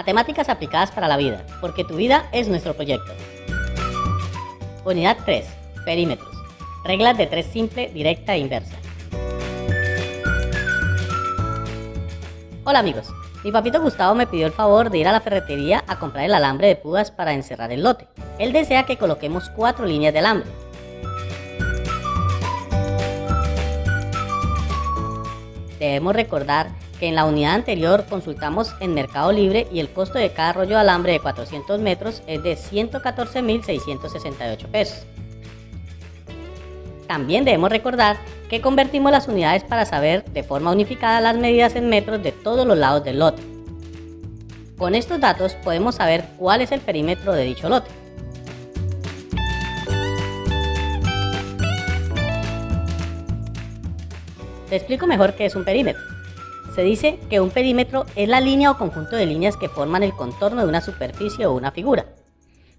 Matemáticas aplicadas para la vida, porque tu vida es nuestro proyecto. Unidad 3. Perímetros. Reglas de 3 simple, directa e inversa. Hola amigos, mi papito Gustavo me pidió el favor de ir a la ferretería a comprar el alambre de púas para encerrar el lote. Él desea que coloquemos cuatro líneas de alambre. Debemos recordar que en la unidad anterior consultamos en Mercado Libre y el costo de cada rollo de alambre de 400 metros es de 114.668 pesos. También debemos recordar que convertimos las unidades para saber de forma unificada las medidas en metros de todos los lados del lote. Con estos datos podemos saber cuál es el perímetro de dicho lote. Te explico mejor qué es un perímetro. Se dice que un perímetro es la línea o conjunto de líneas que forman el contorno de una superficie o una figura.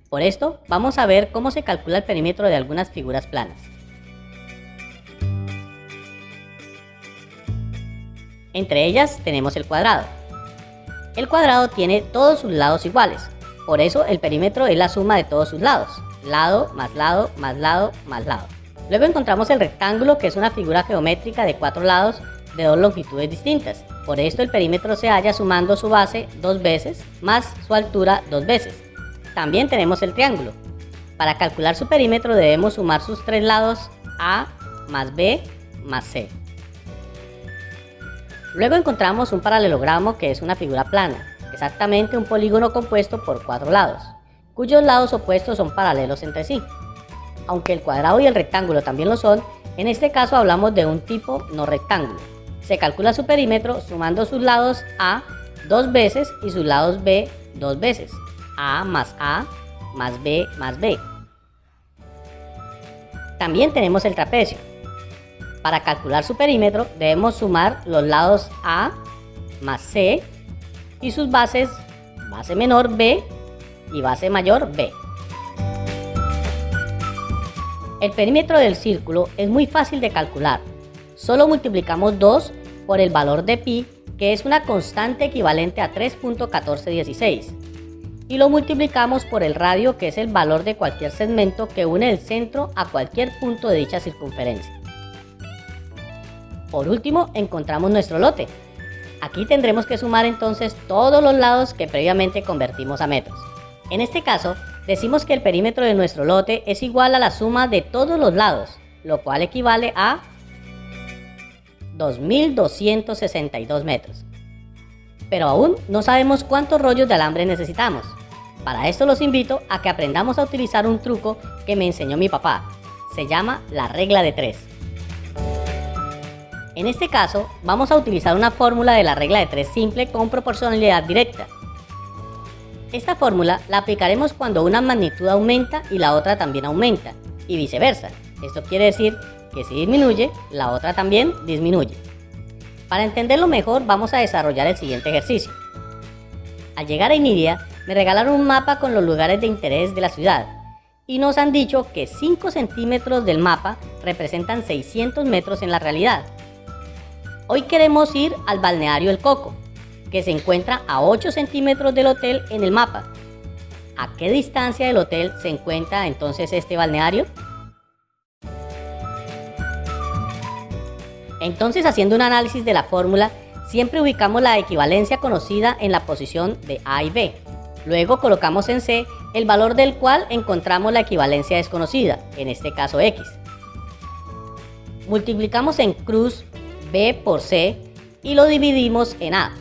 Por esto, vamos a ver cómo se calcula el perímetro de algunas figuras planas. Entre ellas tenemos el cuadrado. El cuadrado tiene todos sus lados iguales, por eso el perímetro es la suma de todos sus lados, lado más lado más lado más lado. Luego encontramos el rectángulo que es una figura geométrica de cuatro lados dos longitudes distintas. Por esto el perímetro se halla sumando su base dos veces más su altura dos veces. También tenemos el triángulo. Para calcular su perímetro debemos sumar sus tres lados A más B más C. Luego encontramos un paralelogramo que es una figura plana, exactamente un polígono compuesto por cuatro lados, cuyos lados opuestos son paralelos entre sí. Aunque el cuadrado y el rectángulo también lo son, en este caso hablamos de un tipo no rectángulo. Se calcula su perímetro sumando sus lados A dos veces y sus lados B dos veces. A más A más B más B. También tenemos el trapecio. Para calcular su perímetro debemos sumar los lados A más C y sus bases base menor B y base mayor B. El perímetro del círculo es muy fácil de calcular. Solo multiplicamos 2 por el valor de pi, que es una constante equivalente a 3.1416. Y lo multiplicamos por el radio, que es el valor de cualquier segmento que une el centro a cualquier punto de dicha circunferencia. Por último, encontramos nuestro lote. Aquí tendremos que sumar entonces todos los lados que previamente convertimos a metros. En este caso, decimos que el perímetro de nuestro lote es igual a la suma de todos los lados, lo cual equivale a 2.262 metros. Pero aún no sabemos cuántos rollos de alambre necesitamos. Para esto los invito a que aprendamos a utilizar un truco que me enseñó mi papá. Se llama la regla de 3. En este caso, vamos a utilizar una fórmula de la regla de 3 simple con proporcionalidad directa. Esta fórmula la aplicaremos cuando una magnitud aumenta y la otra también aumenta, y viceversa. Esto quiere decir que si disminuye, la otra también disminuye. Para entenderlo mejor, vamos a desarrollar el siguiente ejercicio. Al llegar a Iniria, me regalaron un mapa con los lugares de interés de la ciudad, y nos han dicho que 5 centímetros del mapa representan 600 metros en la realidad. Hoy queremos ir al balneario El Coco, que se encuentra a 8 centímetros del hotel en el mapa. ¿A qué distancia del hotel se encuentra entonces este balneario? Entonces, haciendo un análisis de la fórmula, siempre ubicamos la equivalencia conocida en la posición de A y B. Luego colocamos en C el valor del cual encontramos la equivalencia desconocida, en este caso X. Multiplicamos en cruz B por C y lo dividimos en A.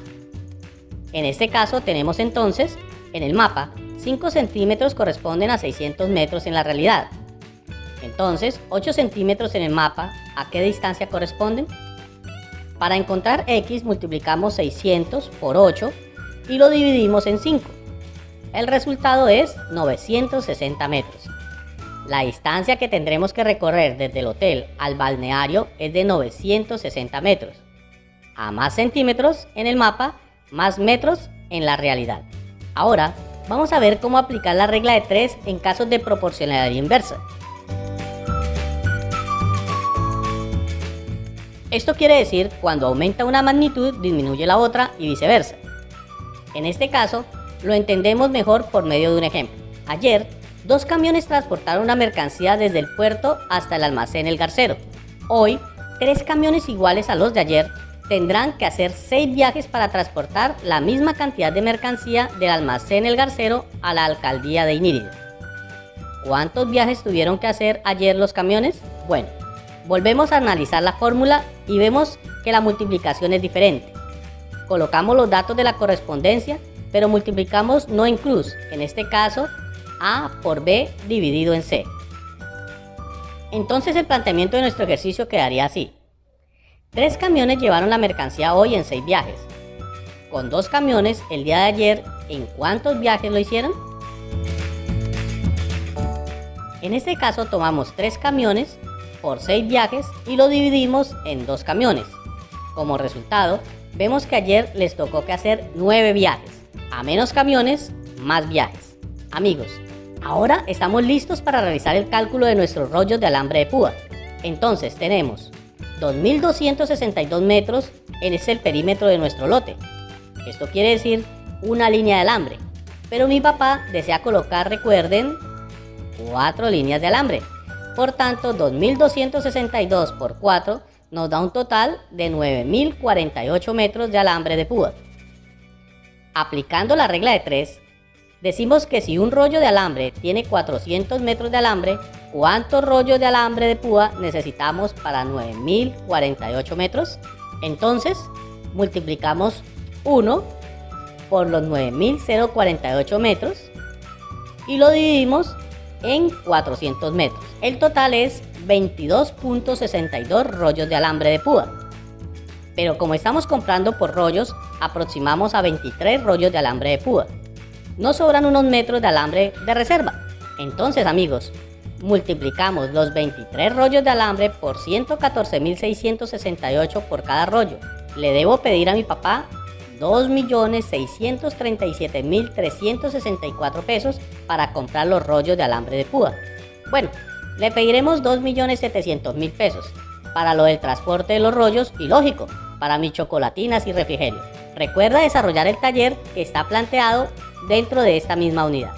En este caso tenemos entonces, en el mapa, 5 centímetros corresponden a 600 metros en la realidad. Entonces, 8 centímetros en el mapa, ¿a qué distancia corresponden? Para encontrar x multiplicamos 600 por 8 y lo dividimos en 5. El resultado es 960 metros. La distancia que tendremos que recorrer desde el hotel al balneario es de 960 metros. A más centímetros en el mapa, más metros en la realidad. Ahora, vamos a ver cómo aplicar la regla de 3 en casos de proporcionalidad inversa. Esto quiere decir cuando aumenta una magnitud disminuye la otra y viceversa. En este caso, Lo entendemos mejor por medio de un ejemplo. Ayer, dos camiones transportaron una mercancía desde el puerto hasta el almacén El Garcero. Hoy, tres camiones iguales a los de ayer tendrán que hacer seis viajes para transportar la misma cantidad de mercancía del almacén El Garcero a la alcaldía de Inírido. ¿Cuántos viajes tuvieron que hacer ayer los camiones? Bueno, volvemos a analizar la fórmula y vemos que la multiplicación es diferente. Colocamos los datos de la correspondencia, pero multiplicamos no en cruz, en este caso A por B dividido en C. Entonces el planteamiento de nuestro ejercicio quedaría así. Tres camiones llevaron la mercancía hoy en seis viajes. Con dos camiones el día de ayer, ¿en cuántos viajes lo hicieron? En este caso tomamos tres camiones por seis viajes y lo dividimos en dos camiones. Como resultado, vemos que ayer les tocó que hacer nueve viajes. A menos camiones, más viajes. Amigos, ahora estamos listos para realizar el cálculo de nuestros rollos de alambre de púa. Entonces tenemos 2.262 metros es el perímetro de nuestro lote. Esto quiere decir una línea de alambre. Pero mi papá desea colocar, recuerden, cuatro líneas de alambre. Por tanto, 2.262 por 4 nos da un total de 9.048 metros de alambre de púa. Aplicando la regla de 3, decimos que si un rollo de alambre tiene 400 metros de alambre, ¿Cuántos rollos de alambre de púa necesitamos para 9048 metros? Entonces, multiplicamos 1 por los 9048 metros y lo dividimos en 400 metros. El total es 22.62 rollos de alambre de púa. Pero como estamos comprando por rollos, aproximamos a 23 rollos de alambre de púa. Nos sobran unos metros de alambre de reserva. Entonces amigos, Multiplicamos los 23 rollos de alambre por 114.668 por cada rollo. Le debo pedir a mi papá 2.637.364 pesos para comprar los rollos de alambre de púa. Bueno, le pediremos 2.700.000 pesos para lo del transporte de los rollos y lógico, para mis chocolatinas y refrigerio. Recuerda desarrollar el taller que está planteado dentro de esta misma unidad.